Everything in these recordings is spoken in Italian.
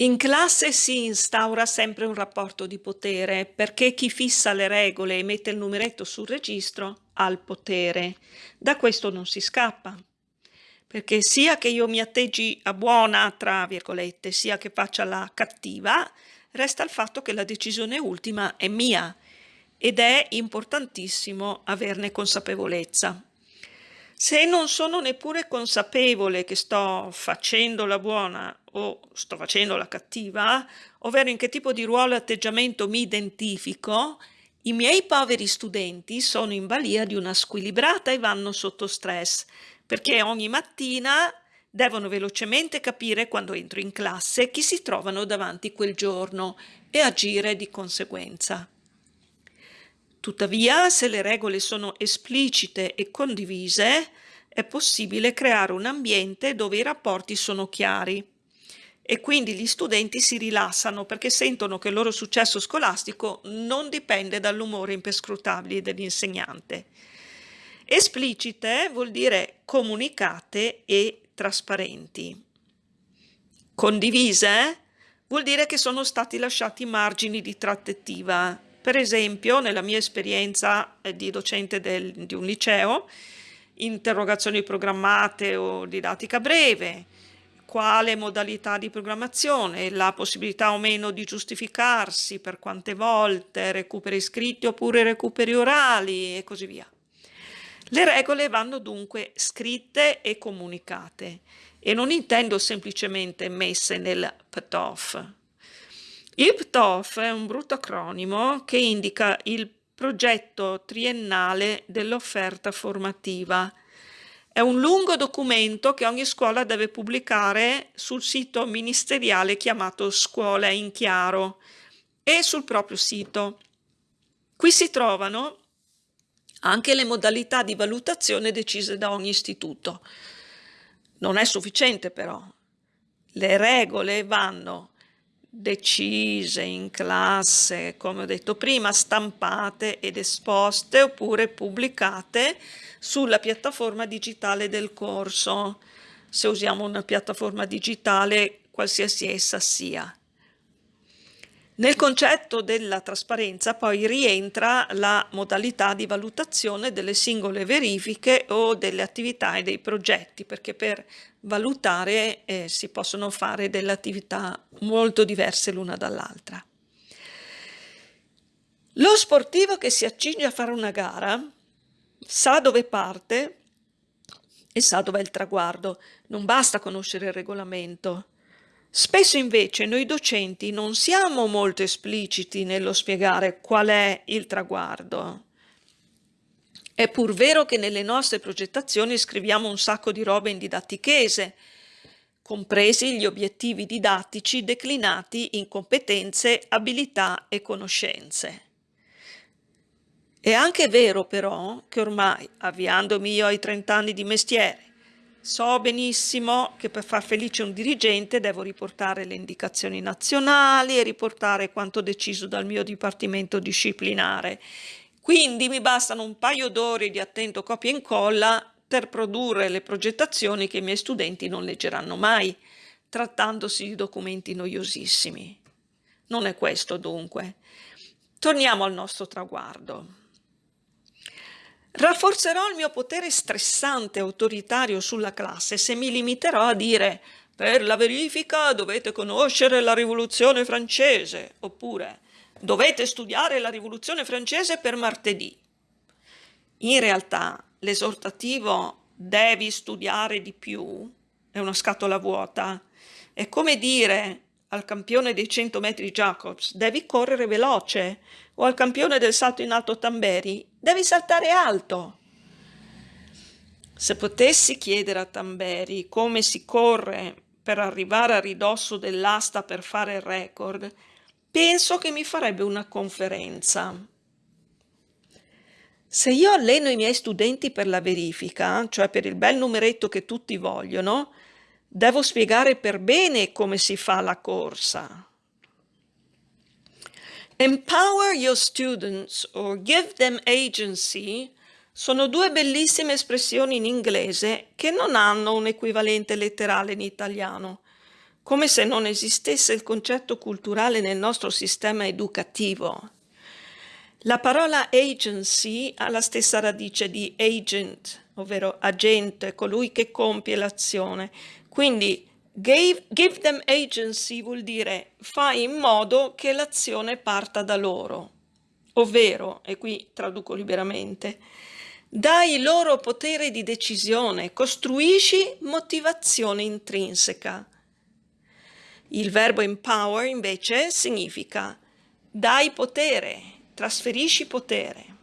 In classe si instaura sempre un rapporto di potere perché chi fissa le regole e mette il numeretto sul registro ha il potere. Da questo non si scappa. Perché sia che io mi atteggi a buona, tra virgolette, sia che faccia la cattiva, resta il fatto che la decisione ultima è mia ed è importantissimo averne consapevolezza. Se non sono neppure consapevole che sto facendo la buona o sto facendo la cattiva, ovvero in che tipo di ruolo e atteggiamento mi identifico, i miei poveri studenti sono in balia di una squilibrata e vanno sotto stress, perché ogni mattina devono velocemente capire quando entro in classe chi si trovano davanti quel giorno e agire di conseguenza. Tuttavia, se le regole sono esplicite e condivise, è possibile creare un ambiente dove i rapporti sono chiari e quindi gli studenti si rilassano perché sentono che il loro successo scolastico non dipende dall'umore imperscrutabile dell'insegnante. Esplicite vuol dire comunicate e trasparenti. Condivise vuol dire che sono stati lasciati margini di trattativa per esempio, nella mia esperienza eh, di docente del, di un liceo, interrogazioni programmate o didattica breve, quale modalità di programmazione, la possibilità o meno di giustificarsi, per quante volte, recuperi scritti oppure recuperi orali e così via. Le regole vanno dunque scritte e comunicate e non intendo semplicemente messe nel PTOF, il PTOF è un brutto acronimo che indica il progetto triennale dell'offerta formativa. È un lungo documento che ogni scuola deve pubblicare sul sito ministeriale chiamato Scuola in Chiaro e sul proprio sito. Qui si trovano anche le modalità di valutazione decise da ogni istituto. Non è sufficiente però. Le regole vanno decise in classe, come ho detto prima, stampate ed esposte oppure pubblicate sulla piattaforma digitale del corso, se usiamo una piattaforma digitale qualsiasi essa sia. Nel concetto della trasparenza poi rientra la modalità di valutazione delle singole verifiche o delle attività e dei progetti, perché per valutare eh, si possono fare delle attività molto diverse l'una dall'altra. Lo sportivo che si accinge a fare una gara sa dove parte e sa dove è il traguardo, non basta conoscere il regolamento, Spesso invece noi docenti non siamo molto espliciti nello spiegare qual è il traguardo. È pur vero che nelle nostre progettazioni scriviamo un sacco di robe in didattichese, compresi gli obiettivi didattici declinati in competenze, abilità e conoscenze. È anche vero però che ormai, avviandomi io ai 30 anni di mestiere, So benissimo che per far felice un dirigente devo riportare le indicazioni nazionali e riportare quanto deciso dal mio dipartimento disciplinare. Quindi mi bastano un paio d'ore di attento copia e incolla per produrre le progettazioni che i miei studenti non leggeranno mai, trattandosi di documenti noiosissimi. Non è questo dunque. Torniamo al nostro traguardo. Rafforzerò il mio potere stressante e autoritario sulla classe se mi limiterò a dire per la verifica dovete conoscere la rivoluzione francese oppure dovete studiare la rivoluzione francese per martedì. In realtà l'esortativo devi studiare di più è una scatola vuota. È come dire al campione dei 100 metri Jacobs devi correre veloce o al campione del salto in alto Tamberi devi saltare alto. Se potessi chiedere a Tamberi come si corre per arrivare a ridosso dell'asta per fare il record, penso che mi farebbe una conferenza. Se io alleno i miei studenti per la verifica, cioè per il bel numeretto che tutti vogliono, Devo spiegare per bene come si fa la corsa. Empower your students or give them agency sono due bellissime espressioni in inglese che non hanno un equivalente letterale in italiano. come se non esistesse il concetto culturale nel nostro sistema educativo. La parola agency ha la stessa radice di agent, ovvero agente, colui che compie l'azione. Quindi give, give them agency vuol dire fai in modo che l'azione parta da loro, ovvero, e qui traduco liberamente, dai loro potere di decisione, costruisci motivazione intrinseca. Il verbo empower invece significa dai potere, trasferisci potere.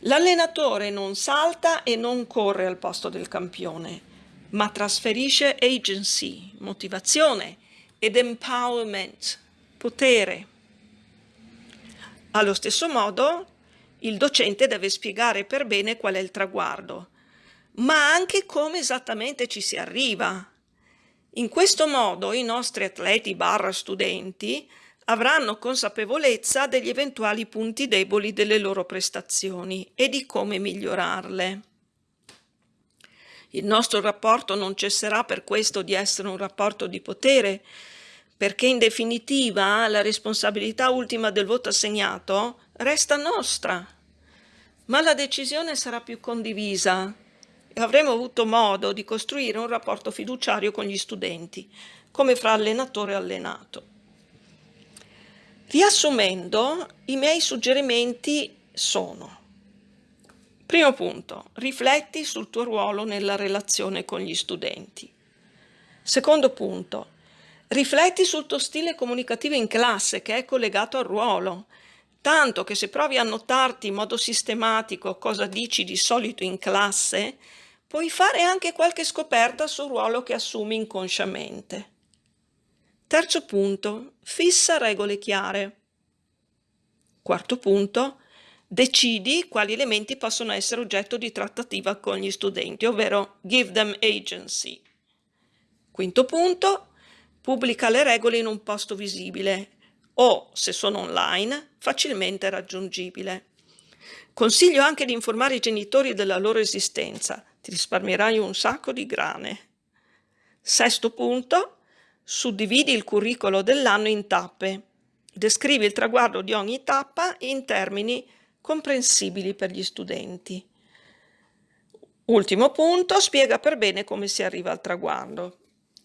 L'allenatore non salta e non corre al posto del campione, ma trasferisce agency, motivazione ed empowerment, potere. Allo stesso modo, il docente deve spiegare per bene qual è il traguardo, ma anche come esattamente ci si arriva. In questo modo i nostri atleti barra studenti avranno consapevolezza degli eventuali punti deboli delle loro prestazioni e di come migliorarle. Il nostro rapporto non cesserà per questo di essere un rapporto di potere, perché in definitiva la responsabilità ultima del voto assegnato resta nostra, ma la decisione sarà più condivisa e avremo avuto modo di costruire un rapporto fiduciario con gli studenti, come fra allenatore e allenato. Riassumendo, i miei suggerimenti sono Primo punto, rifletti sul tuo ruolo nella relazione con gli studenti. Secondo punto, rifletti sul tuo stile comunicativo in classe che è collegato al ruolo, tanto che se provi a notarti in modo sistematico cosa dici di solito in classe, puoi fare anche qualche scoperta sul ruolo che assumi inconsciamente. Terzo punto, fissa regole chiare. Quarto punto, decidi quali elementi possono essere oggetto di trattativa con gli studenti, ovvero give them agency. Quinto punto, pubblica le regole in un posto visibile o, se sono online, facilmente raggiungibile. Consiglio anche di informare i genitori della loro esistenza, ti risparmierai un sacco di grane. Sesto punto, suddividi il curriculum dell'anno in tappe. Descrivi il traguardo di ogni tappa in termini comprensibili per gli studenti. Ultimo punto, spiega per bene come si arriva al traguardo.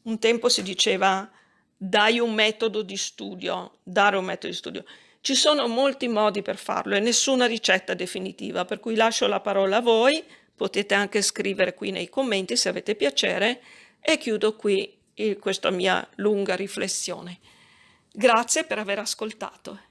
Un tempo si diceva dai un metodo di studio, dare un metodo di studio. Ci sono molti modi per farlo e nessuna ricetta definitiva, per cui lascio la parola a voi, potete anche scrivere qui nei commenti se avete piacere e chiudo qui questa mia lunga riflessione. Grazie per aver ascoltato.